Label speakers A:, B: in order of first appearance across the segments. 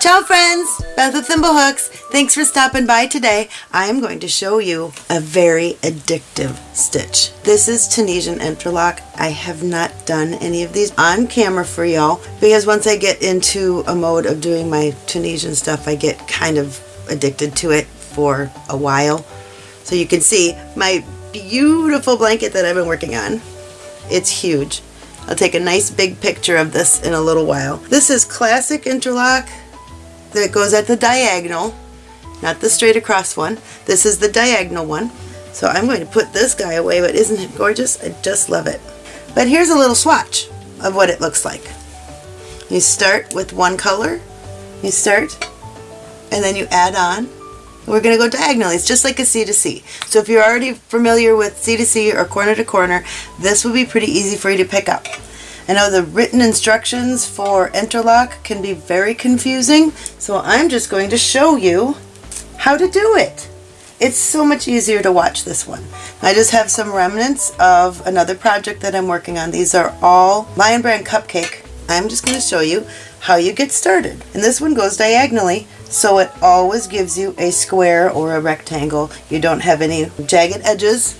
A: Ciao friends, Beth with Thimblehooks. Thanks for stopping by today. I'm going to show you a very addictive stitch. This is Tunisian interlock. I have not done any of these on camera for y'all because once I get into a mode of doing my Tunisian stuff, I get kind of addicted to it for a while. So you can see my beautiful blanket that I've been working on. It's huge. I'll take a nice big picture of this in a little while. This is classic interlock that goes at the diagonal, not the straight across one. This is the diagonal one. So I'm going to put this guy away, but isn't it gorgeous? I just love it. But here's a little swatch of what it looks like. You start with one color, you start, and then you add on. We're going to go diagonally. It's just like a C to C. So if you're already familiar with C to C or corner to corner, this will be pretty easy for you to pick up. I know the written instructions for interlock can be very confusing, so I'm just going to show you how to do it. It's so much easier to watch this one. I just have some remnants of another project that I'm working on. These are all Lion Brand Cupcake. I'm just going to show you how you get started. And this one goes diagonally, so it always gives you a square or a rectangle. You don't have any jagged edges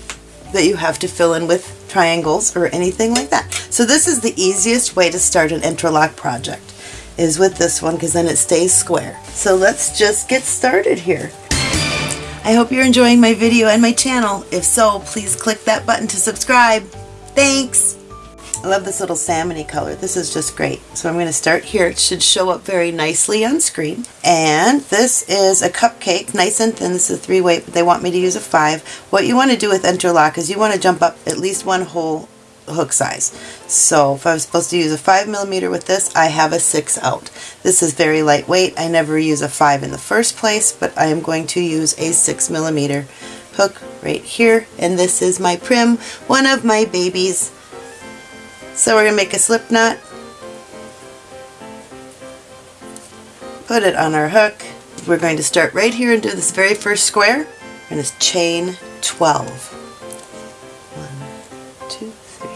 A: that you have to fill in with triangles or anything like that. So this is the easiest way to start an interlock project is with this one because then it stays square. So let's just get started here. I hope you're enjoying my video and my channel. If so, please click that button to subscribe. Thanks! I love this little salmony color. This is just great. So I'm going to start here. It should show up very nicely on screen. And this is a cupcake, nice and thin. This is a three weight, but they want me to use a five. What you want to do with interlock is you want to jump up at least one whole hook size. So if I was supposed to use a 5 millimeter with this, I have a 6 out. This is very lightweight. I never use a 5 in the first place, but I am going to use a 6 millimeter hook right here. And this is my Prym, one of my babies so we're going to make a slip knot, put it on our hook. We're going to start right here and do this very first square. We're going to chain 12. One, two, three.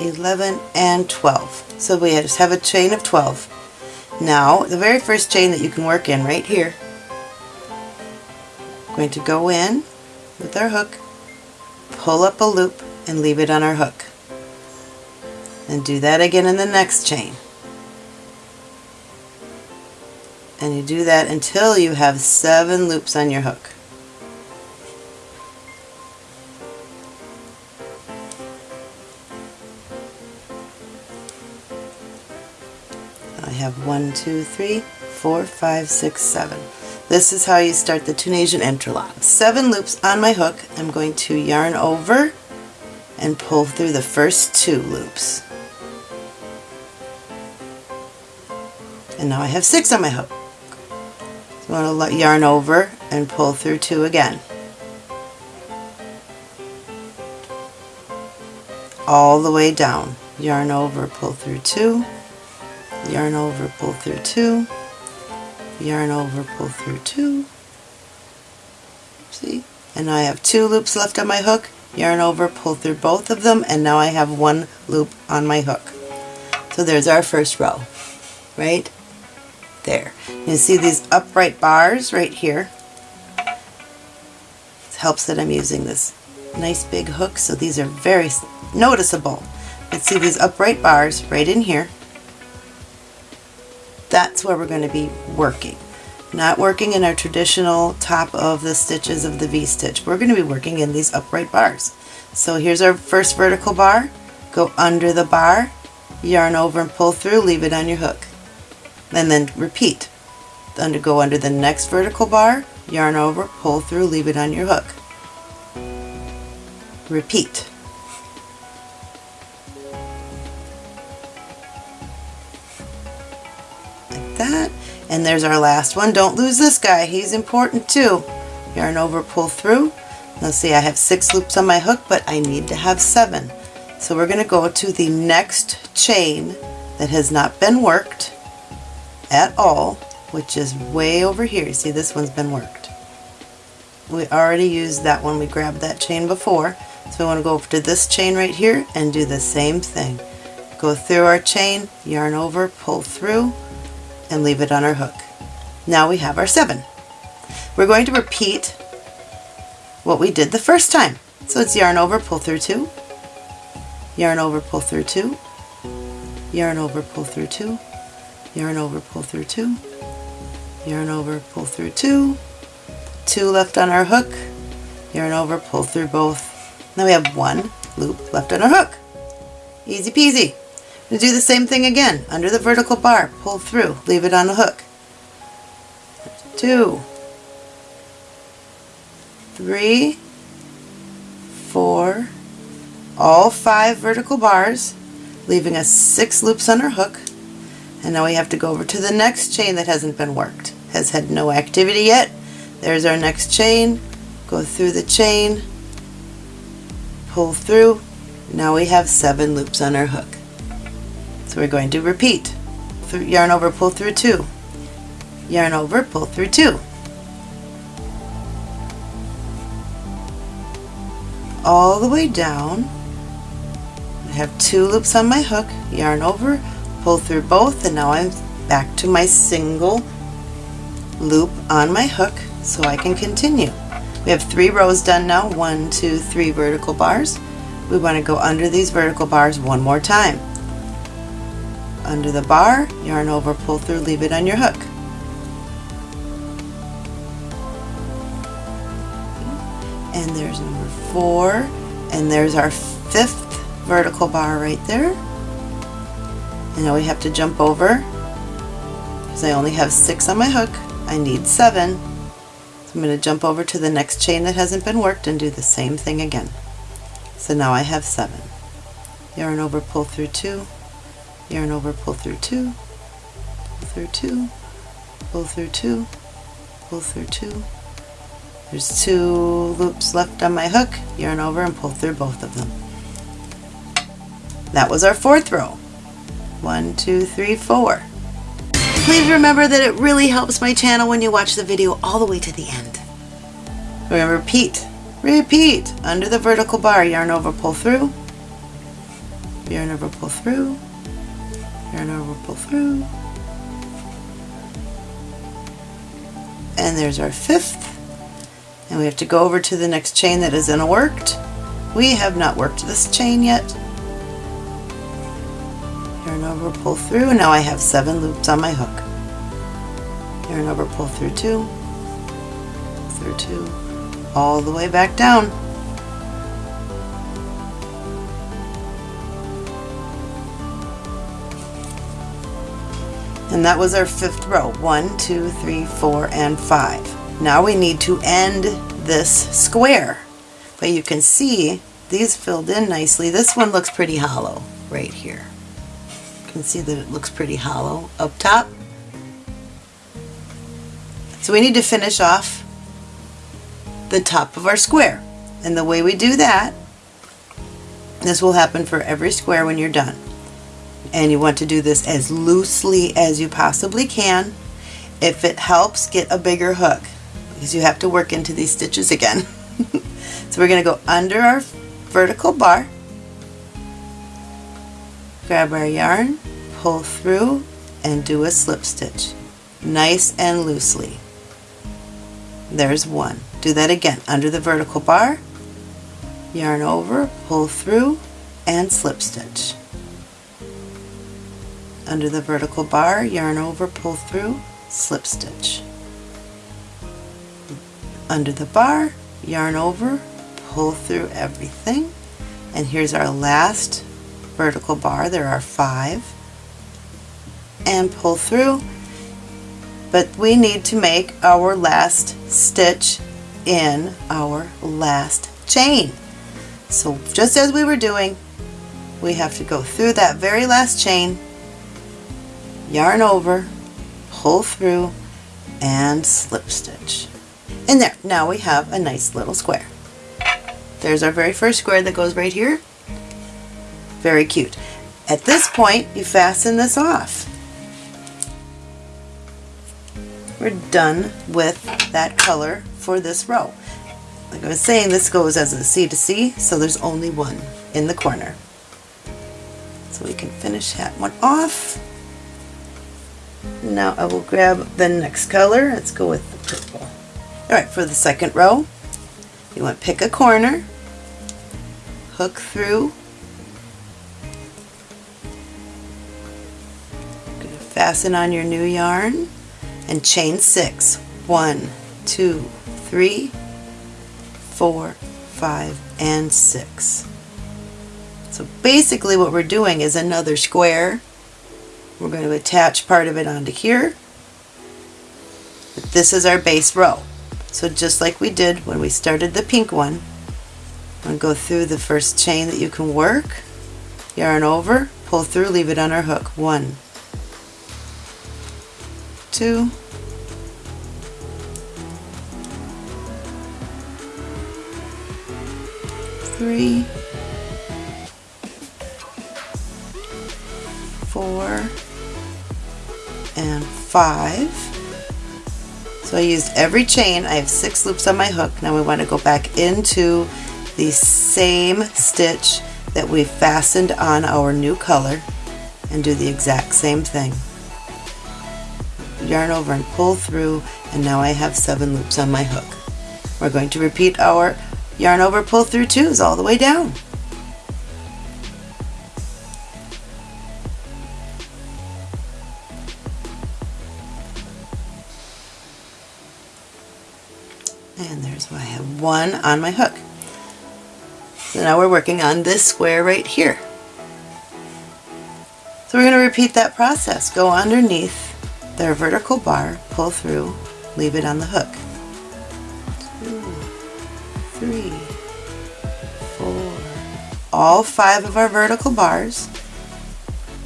A: 11 and 12. So we just have a chain of 12. Now the very first chain that you can work in right here going to go in with our hook, pull up a loop, and leave it on our hook. And do that again in the next chain. And you do that until you have seven loops on your hook. I have one, two, three, four, five, six, seven. This is how you start the Tunisian interlock. Seven loops on my hook. I'm going to yarn over and pull through the first two loops. And now I have six on my hook. So I'm going to yarn over and pull through two again. All the way down. Yarn over, pull through two, yarn over, pull through two, yarn over, pull through two, see, and I have two loops left on my hook, yarn over, pull through both of them, and now I have one loop on my hook. So there's our first row, right there. You see these upright bars right here. It helps that I'm using this nice big hook, so these are very noticeable. Let's see these upright bars right in here that's where we're going to be working. Not working in our traditional top of the stitches of the V-stitch. We're going to be working in these upright bars. So here's our first vertical bar. Go under the bar, yarn over and pull through, leave it on your hook. And then repeat. Under, go under the next vertical bar, yarn over, pull through, leave it on your hook. Repeat. And there's our last one. Don't lose this guy. He's important too. Yarn over, pull through. Let's see, I have six loops on my hook, but I need to have seven. So we're going to go to the next chain that has not been worked at all, which is way over here. You see, this one's been worked. We already used that one. We grabbed that chain before. So we want to go over to this chain right here and do the same thing. Go through our chain, yarn over, pull through, and leave it on our hook. Now we have our seven. We're going to repeat what we did the first time. So it's yarn over, pull through two, yarn over, pull through two, yarn over, pull through two, yarn over, pull through two, yarn over, pull through two, two left on our hook, yarn over, pull through both. Now we have one loop left on our hook. Easy peasy. We do the same thing again. Under the vertical bar, pull through, leave it on the hook. Two, three, four, all five vertical bars, leaving us six loops on our hook. And now we have to go over to the next chain that hasn't been worked. Has had no activity yet. There's our next chain. Go through the chain, pull through. Now we have seven loops on our hook. So we're going to repeat. Yarn over, pull through two. Yarn over, pull through two. all the way down. I have two loops on my hook, yarn over, pull through both, and now I'm back to my single loop on my hook so I can continue. We have three rows done now, one, two, three vertical bars. We want to go under these vertical bars one more time. Under the bar, yarn over, pull through, leave it on your hook. And there's number four, and there's our fifth vertical bar right there. And now we have to jump over, because I only have six on my hook. I need seven. So I'm going to jump over to the next chain that hasn't been worked and do the same thing again. So now I have seven. Yarn over, pull through two, yarn over, pull through two, pull through two, pull through two, pull through two, there's two loops left on my hook, yarn over and pull through both of them. That was our fourth row. One, two, three, four. Please remember that it really helps my channel when you watch the video all the way to the end. Remember, repeat, repeat. Under the vertical bar, yarn over, pull through, yarn over, pull through, yarn over, pull through. And there's our fifth and we have to go over to the next chain that isn't worked. We have not worked this chain yet. Yarn over, pull through, now I have seven loops on my hook. Yarn over, pull through two, through two, all the way back down. And that was our fifth row. One, two, three, four, and five. Now we need to end this square. But you can see these filled in nicely. This one looks pretty hollow right here. You can see that it looks pretty hollow up top. So we need to finish off the top of our square. And the way we do that, this will happen for every square when you're done. And you want to do this as loosely as you possibly can. If it helps, get a bigger hook because you have to work into these stitches again. so we're going to go under our vertical bar, grab our yarn, pull through, and do a slip stitch. Nice and loosely. There's one. Do that again. Under the vertical bar, yarn over, pull through, and slip stitch. Under the vertical bar, yarn over, pull through, slip stitch under the bar, yarn over, pull through everything, and here's our last vertical bar. There are five, and pull through, but we need to make our last stitch in our last chain. So just as we were doing, we have to go through that very last chain, yarn over, pull through, and slip stitch. And there, now we have a nice little square. There's our very first square that goes right here. Very cute. At this point, you fasten this off. We're done with that color for this row. like I was saying, this goes as a C to C, so there's only one in the corner. So we can finish that one off. Now I will grab the next color. Let's go with the purple. Alright, for the second row, you want to pick a corner, hook through, fasten on your new yarn, and chain six. One, two, three, four, five, and six. So basically what we're doing is another square. We're going to attach part of it onto here. This is our base row. So just like we did when we started the pink one, I'm going to go through the first chain that you can work, yarn over, pull through, leave it on our hook. One, two, three, five. So I used every chain. I have six loops on my hook. Now we want to go back into the same stitch that we fastened on our new color and do the exact same thing. Yarn over and pull through and now I have seven loops on my hook. We're going to repeat our yarn over pull through twos all the way down. And there's why I have one on my hook. So now we're working on this square right here. So we're going to repeat that process. Go underneath their vertical bar, pull through, leave it on the hook. Two, three, four, all five of our vertical bars,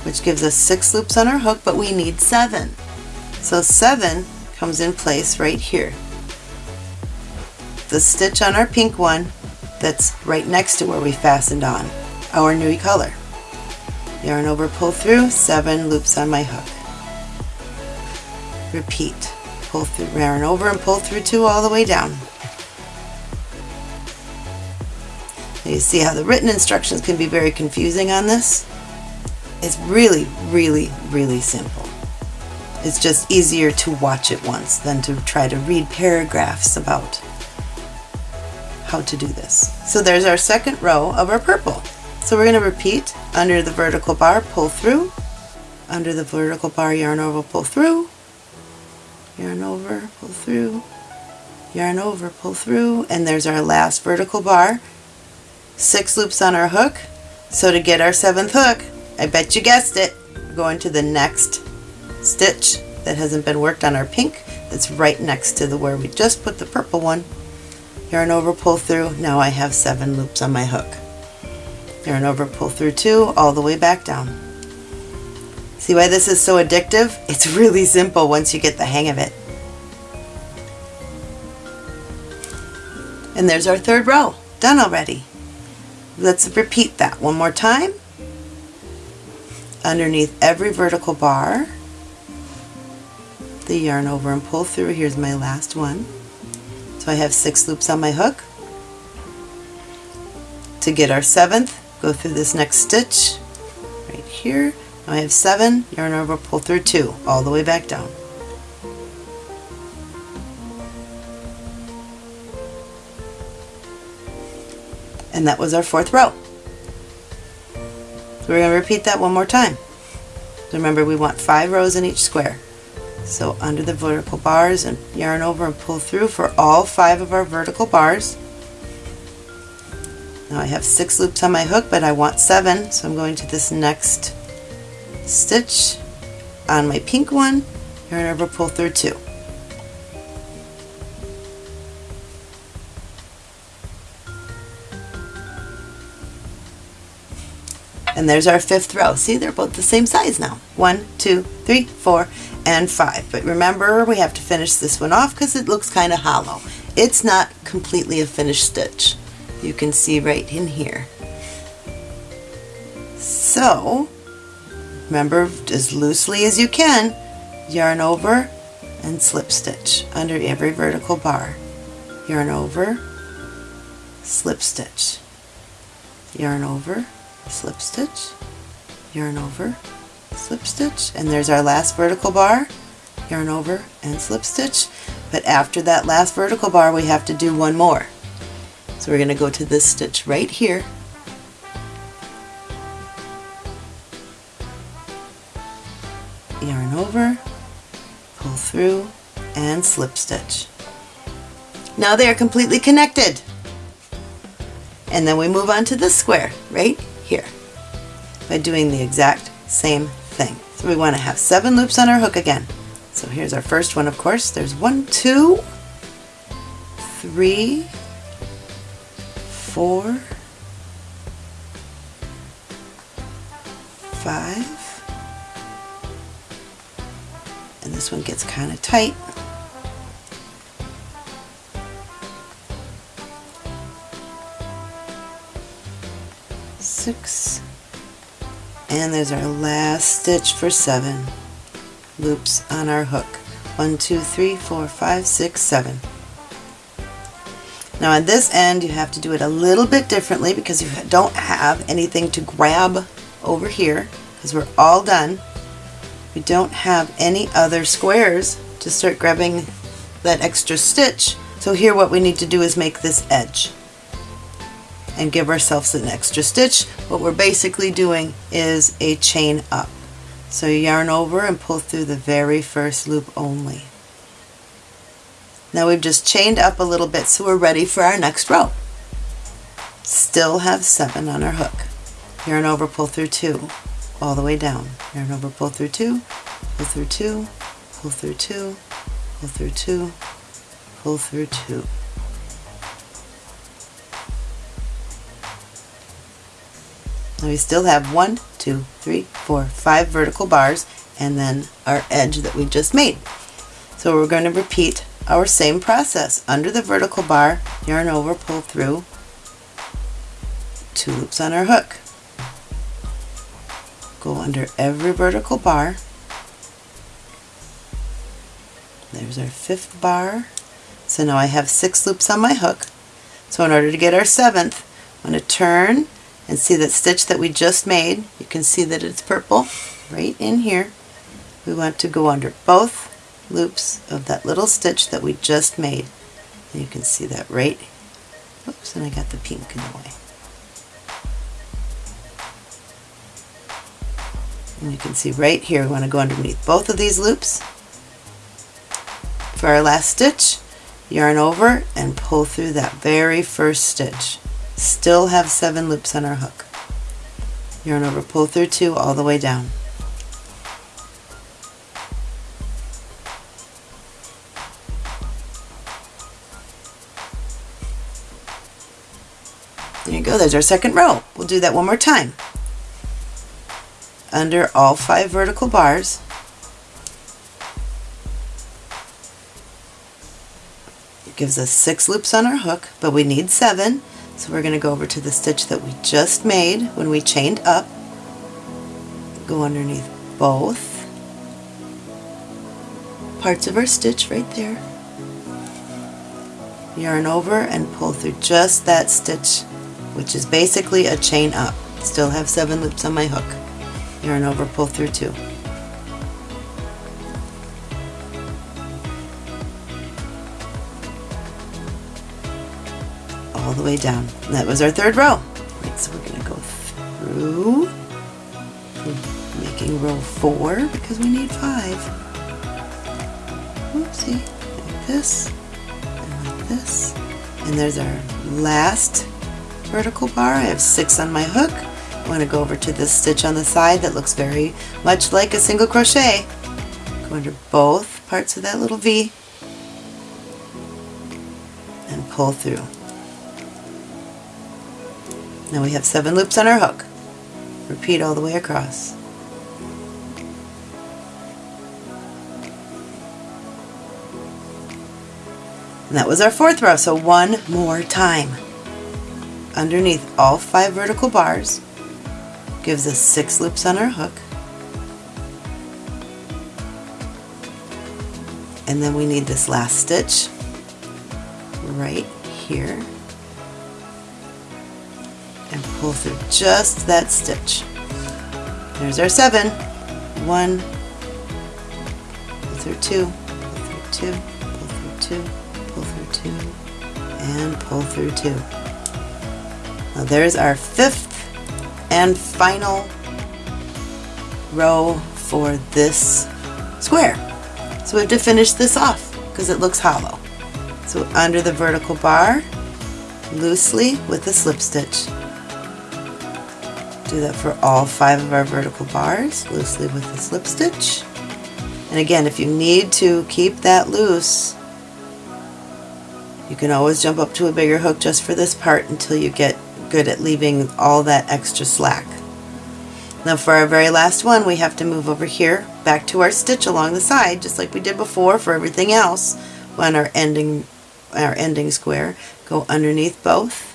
A: which gives us six loops on our hook, but we need seven. So seven comes in place right here. The stitch on our pink one that's right next to where we fastened on our new color. Yarn over, pull through, seven loops on my hook. Repeat. Pull through, yarn over and pull through two all the way down. You see how the written instructions can be very confusing on this? It's really, really, really simple. It's just easier to watch it once than to try to read paragraphs about how to do this. So there's our second row of our purple. So we're going to repeat under the vertical bar, pull through, under the vertical bar, yarn over, pull through, yarn over, pull through, yarn over, pull through, and there's our last vertical bar. Six loops on our hook. So to get our seventh hook, I bet you guessed it, go into the next stitch that hasn't been worked on our pink that's right next to the where we just put the purple one. Yarn over, pull through, now I have seven loops on my hook. Yarn over, pull through two, all the way back down. See why this is so addictive? It's really simple once you get the hang of it. And there's our third row, done already. Let's repeat that one more time. Underneath every vertical bar, the yarn over and pull through. Here's my last one. So I have six loops on my hook. To get our seventh, go through this next stitch right here I have seven, yarn over, pull through two, all the way back down. And that was our fourth row. So we're going to repeat that one more time. Remember we want five rows in each square. So under the vertical bars and yarn over and pull through for all five of our vertical bars. Now I have six loops on my hook but I want seven so I'm going to this next stitch on my pink one, yarn over, pull through two. And there's our fifth row. See, they're both the same size now. One, two, three, four, and five. But remember, we have to finish this one off because it looks kind of hollow. It's not completely a finished stitch. You can see right in here. So, Remember, as loosely as you can, yarn over and slip stitch under every vertical bar. Yarn over, slip stitch, yarn over, slip stitch, yarn over, slip stitch, and there's our last vertical bar, yarn over and slip stitch. But after that last vertical bar we have to do one more. So we're going to go to this stitch right here yarn over, pull through, and slip stitch. Now they are completely connected. And then we move on to the square right here by doing the exact same thing. So we want to have seven loops on our hook again. So here's our first one, of course. There's one, two, three, four, five, and this one gets kind of tight. Six, and there's our last stitch for seven loops on our hook. One, two, three, four, five, six, seven. Now on this end you have to do it a little bit differently because you don't have anything to grab over here because we're all done. We don't have any other squares to start grabbing that extra stitch. So here what we need to do is make this edge and give ourselves an extra stitch. What we're basically doing is a chain up. So yarn over and pull through the very first loop only. Now we've just chained up a little bit so we're ready for our next row. Still have seven on our hook. Yarn over, pull through two, all the way down. Yarn over, pull through two, pull through two, pull through two, pull through two, pull through two. We still have one, two, three, four, five vertical bars and then our edge that we just made. So we're going to repeat our same process. Under the vertical bar, yarn over, pull through, two loops on our hook. Go under every vertical bar. There's our fifth bar. So now I have six loops on my hook. So in order to get our seventh, I'm going to turn and see that stitch that we just made. You can see that it's purple right in here. We want to go under both loops of that little stitch that we just made. And you can see that right, oops, and I got the pink in the way. And you can see right here, we want to go underneath both of these loops. For our last stitch, yarn over and pull through that very first stitch. Still have seven loops on our hook. Yarn over, pull through two all the way down. There you go, there's our second row. We'll do that one more time. Under all five vertical bars, it gives us six loops on our hook, but we need seven, so we're going to go over to the stitch that we just made when we chained up, go underneath both parts of our stitch right there, yarn over and pull through just that stitch which is basically a chain up. Still have seven loops on my hook. Yarn over, pull through two. The way down. That was our third row. Right, so we're going to go through, making row four because we need five. Oopsie, like this, and like this. And there's our last vertical bar. I have six on my hook. I want to go over to this stitch on the side that looks very much like a single crochet. Go under both parts of that little V and pull through. Now we have seven loops on our hook. Repeat all the way across. And that was our fourth row, so one more time underneath all five vertical bars, gives us six loops on our hook, and then we need this last stitch right here and pull through just that stitch. There's our seven. One, pull through two, pull through two, pull through two, pull through two, and pull through two. Now there's our fifth and final row for this square. So we have to finish this off because it looks hollow. So under the vertical bar, loosely with a slip stitch. Do that for all five of our vertical bars, loosely with a slip stitch. And again, if you need to keep that loose, you can always jump up to a bigger hook just for this part until you get good at leaving all that extra slack. Now for our very last one, we have to move over here back to our stitch along the side, just like we did before for everything else on our ending, our ending square. Go underneath both,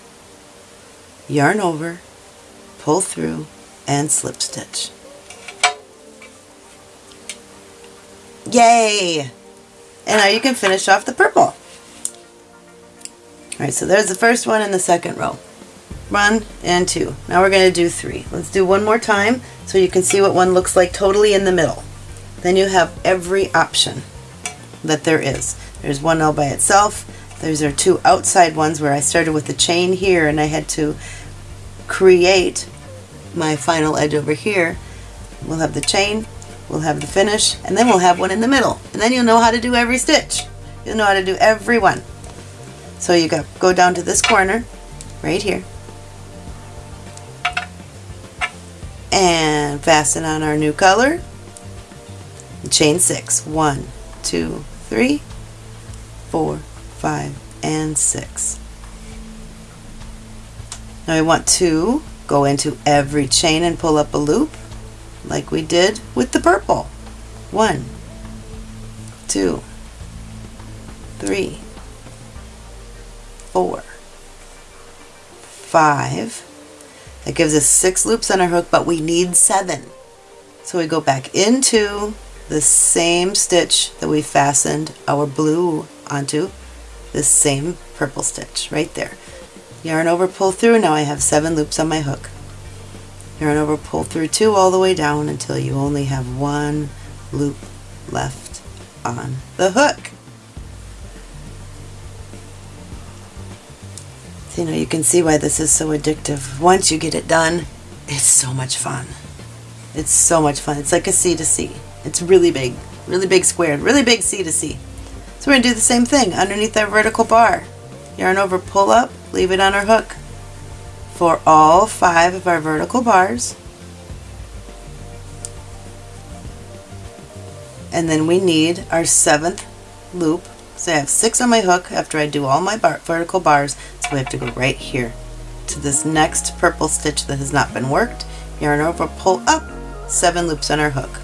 A: yarn over, pull through, and slip stitch. Yay! And now you can finish off the purple. Alright, so there's the first one in the second row. One and two. Now we're going to do three. Let's do one more time so you can see what one looks like totally in the middle. Then you have every option that there is. There's one all by itself. There's our two outside ones where I started with the chain here and I had to create my final edge over here. We'll have the chain, we'll have the finish, and then we'll have one in the middle. And then you'll know how to do every stitch. You'll know how to do every one. So you go, go down to this corner, right here, and fasten on our new color. Chain six. One, two, three, four, five, and six. Now I want to go into every chain and pull up a loop like we did with the purple. One, two, three, four, five. That gives us six loops on our hook, but we need seven. So we go back into the same stitch that we fastened our blue onto, the same purple stitch right there. Yarn over, pull through, now I have seven loops on my hook. Yarn over, pull through two all the way down until you only have one loop left on the hook. So, you know, you can see why this is so addictive. Once you get it done, it's so much fun. It's so much fun. It's like a C to C. It's really big, really big squared, really big C to C. So we're to do the same thing underneath our vertical bar. Yarn over, pull up, leave it on our hook for all five of our vertical bars. And then we need our seventh loop. So I have six on my hook after I do all my bar vertical bars. So we have to go right here to this next purple stitch that has not been worked. Yarn over, pull up, seven loops on our hook.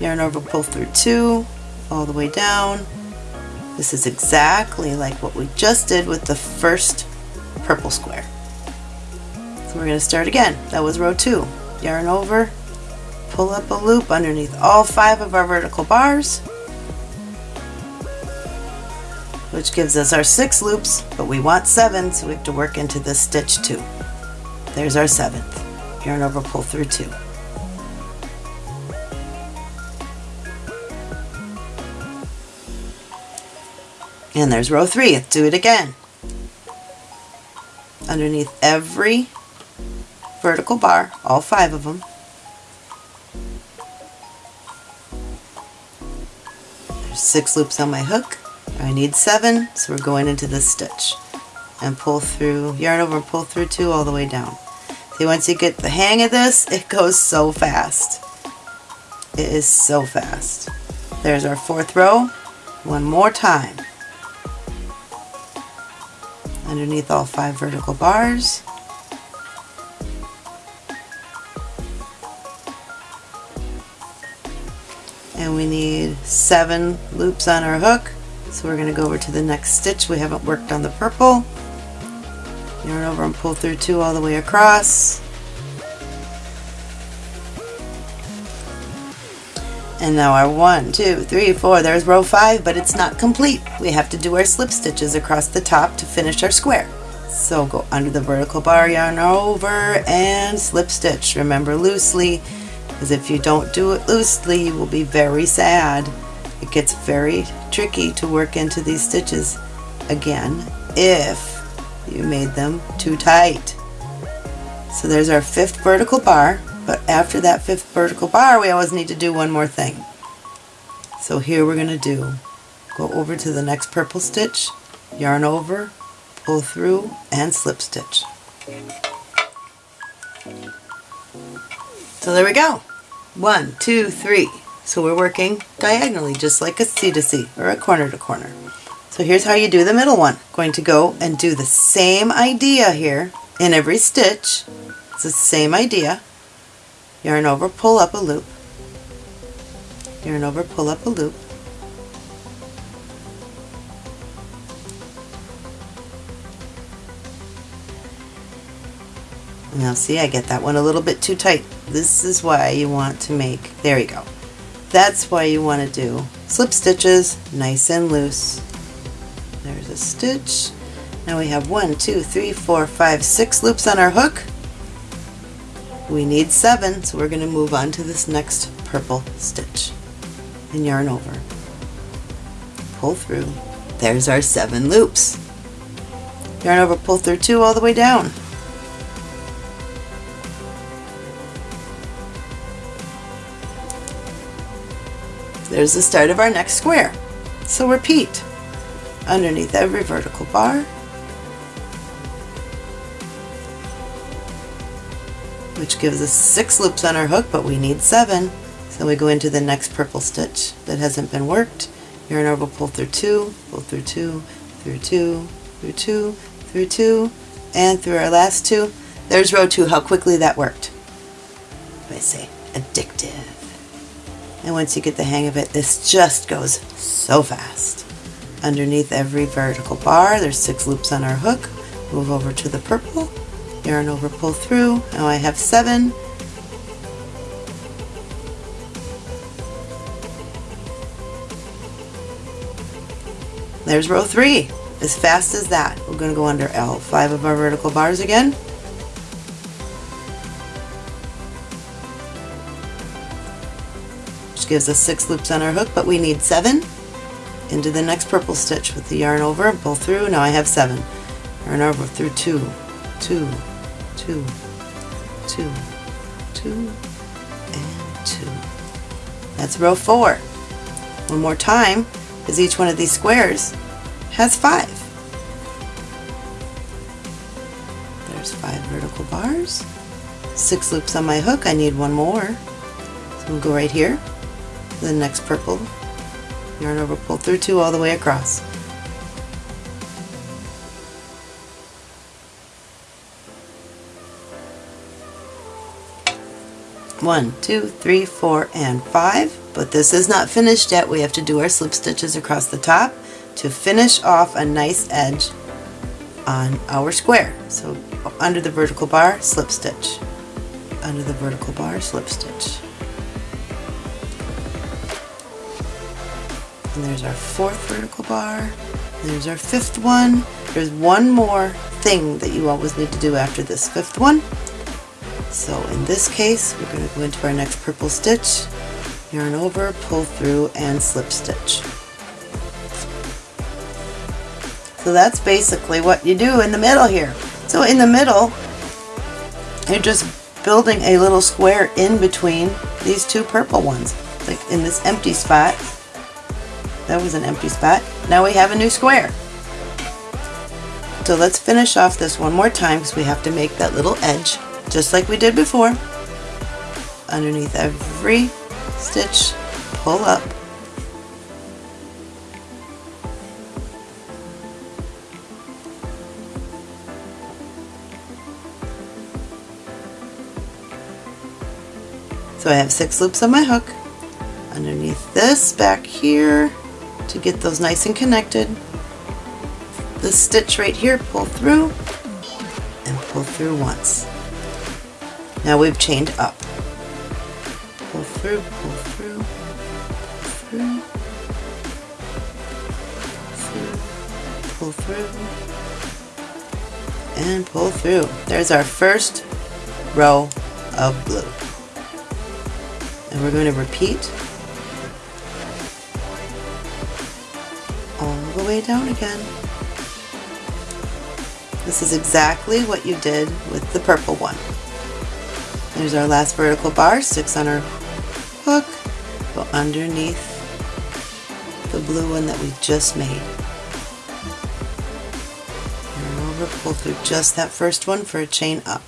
A: Yarn over, pull through two, all the way down. This is exactly like what we just did with the first purple square. So we're going to start again. That was row two. Yarn over, pull up a loop underneath all five of our vertical bars, which gives us our six loops, but we want seven, so we have to work into this stitch two. There's our seventh. Yarn over, pull through two. And there's row three. Let's do it again. Underneath every vertical bar, all five of them, there's six loops on my hook. I need seven, so we're going into this stitch. And pull through, yarn over pull through two all the way down. See, once you get the hang of this, it goes so fast. It is so fast. There's our fourth row. One more time underneath all five vertical bars. And we need seven loops on our hook. So we're going to go over to the next stitch. We haven't worked on the purple. Yarn over and pull through two all the way across. And now our one, two, three, four, there's row five, but it's not complete. We have to do our slip stitches across the top to finish our square. So go under the vertical bar, yarn over, and slip stitch. Remember loosely, because if you don't do it loosely, you will be very sad. It gets very tricky to work into these stitches again if you made them too tight. So there's our fifth vertical bar, but after that fifth vertical bar, we always need to do one more thing. So here we're going to do, go over to the next purple stitch, yarn over, pull through, and slip stitch. So there we go. One, two, three. So we're working diagonally, just like a C to C, or a corner to corner. So here's how you do the middle one. Going to go and do the same idea here in every stitch. It's the same idea. Yarn over, pull up a loop. Yarn over, pull up a loop. Now see, I get that one a little bit too tight. This is why you want to make, there you go. That's why you want to do slip stitches nice and loose. There's a stitch. Now we have one, two, three, four, five, six loops on our hook. We need seven, so we're going to move on to this next purple stitch and yarn over. Pull through. There's our seven loops. Yarn over, pull through two all the way down. There's the start of our next square. So repeat underneath every vertical bar which gives us six loops on our hook but we need seven. So we go into the next purple stitch that hasn't been worked. Yarn over pull through two pull through two through two through two through two and through our last two. There's row two how quickly that worked. I say addictive. And once you get the hang of it, this just goes so fast. Underneath every vertical bar, there's six loops on our hook. Move over to the purple, yarn over, pull through. Now I have seven. There's row three, as fast as that. We're going to go under L, five of our vertical bars again. Which gives us six loops on our hook, but we need seven. Into the next purple stitch with the yarn over, pull through, now I have seven. Yarn over through two, two, two, two, two, and two. That's row four. One more time, because each one of these squares has five. There's five vertical bars. Six loops on my hook, I need one more. So we'll go right here, the next purple yarn over pull through two all the way across one two three four and five but this is not finished yet we have to do our slip stitches across the top to finish off a nice edge on our square so under the vertical bar slip stitch under the vertical bar slip stitch And there's our fourth vertical bar. There's our fifth one. There's one more thing that you always need to do after this fifth one. So in this case, we're going to go into our next purple stitch, yarn over, pull through, and slip stitch. So that's basically what you do in the middle here. So in the middle, you're just building a little square in between these two purple ones, like in this empty spot that was an empty spot. Now we have a new square. So let's finish off this one more time because we have to make that little edge just like we did before. Underneath every stitch, pull up. So I have six loops on my hook. Underneath this back here, to get those nice and connected. This stitch right here, pull through and pull through once. Now we've chained up. Pull through, pull through, through, through, pull through, and pull through. There's our first row of blue. And we're going to repeat all the way down again. This is exactly what you did with the purple one. There's our last vertical bar, six on our hook, go underneath the blue one that we just made. Turn over, pull through just that first one for a chain up.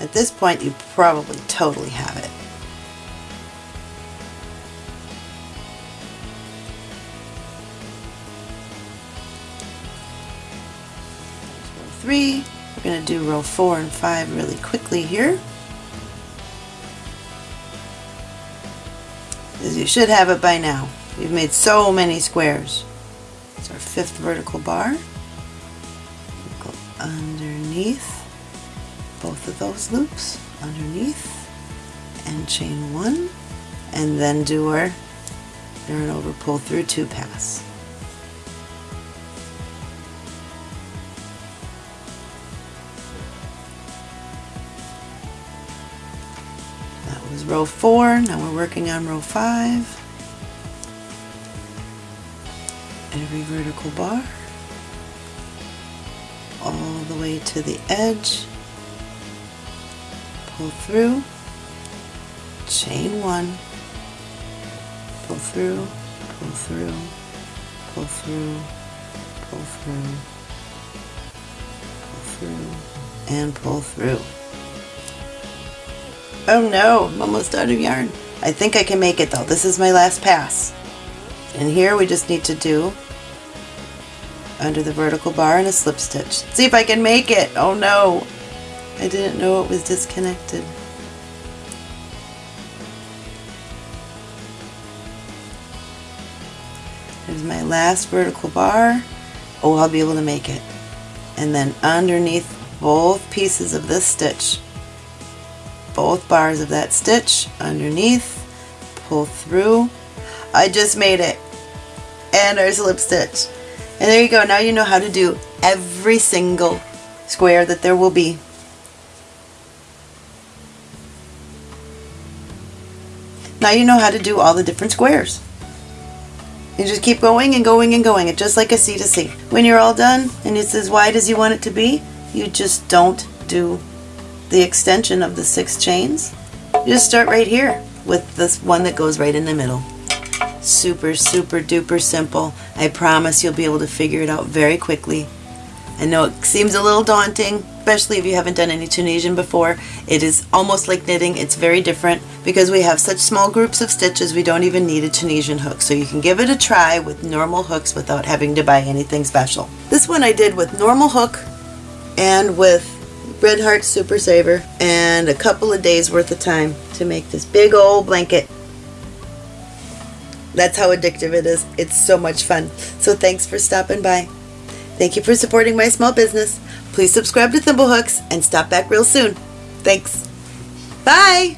A: At this point, you probably totally have it. Three. We're going to do row four and five really quickly here. As you should have it by now. We've made so many squares. It's our fifth vertical bar. Go underneath of those loops, underneath, and chain one, and then do our yarn over, pull through, two pass. That was row four, now we're working on row five. every vertical bar all the way to the edge pull through chain one pull through pull through pull through pull through pull through and pull through oh no I'm almost out of yarn I think I can make it though this is my last pass and here we just need to do under the vertical bar and a slip stitch. See if I can make it. Oh no. I didn't know it was disconnected. There's my last vertical bar. Oh, I'll be able to make it. And then underneath both pieces of this stitch, both bars of that stitch underneath, pull through. I just made it. And our slip stitch. And there you go. Now you know how to do every single square that there will be. Now you know how to do all the different squares. You just keep going and going and going. It's just like a C to C. When you're all done and it's as wide as you want it to be, you just don't do the extension of the six chains. You just start right here with this one that goes right in the middle super, super duper simple. I promise you'll be able to figure it out very quickly. I know it seems a little daunting, especially if you haven't done any Tunisian before. It is almost like knitting. It's very different because we have such small groups of stitches we don't even need a Tunisian hook. So you can give it a try with normal hooks without having to buy anything special. This one I did with normal hook and with Red Heart Super Saver and a couple of days worth of time to make this big old blanket that's how addictive it is. It's so much fun. So thanks for stopping by. Thank you for supporting my small business. Please subscribe to Thimblehooks and stop back real soon. Thanks. Bye!